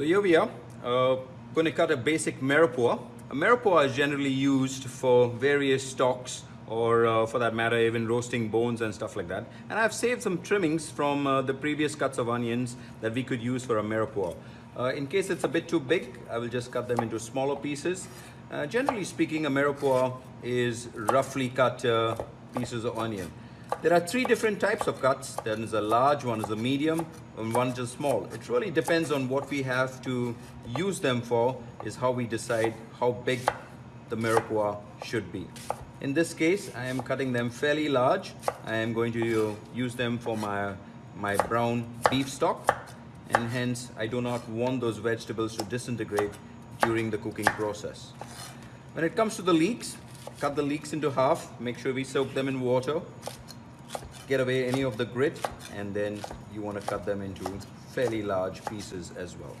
So here we are, uh, going to cut a basic mirepoix. A mirepoix is generally used for various stocks or uh, for that matter even roasting bones and stuff like that. And I've saved some trimmings from uh, the previous cuts of onions that we could use for a mirepoix. Uh, in case it's a bit too big, I will just cut them into smaller pieces. Uh, generally speaking, a mirepoix is roughly cut uh, pieces of onion. There are three different types of cuts. There is a large, one is a medium, and one is small. It really depends on what we have to use them for is how we decide how big the mirepoix should be. In this case, I am cutting them fairly large. I am going to use them for my, my brown beef stock and hence I do not want those vegetables to disintegrate during the cooking process. When it comes to the leeks, cut the leeks into half, make sure we soak them in water get away any of the grit and then you want to cut them into fairly large pieces as well.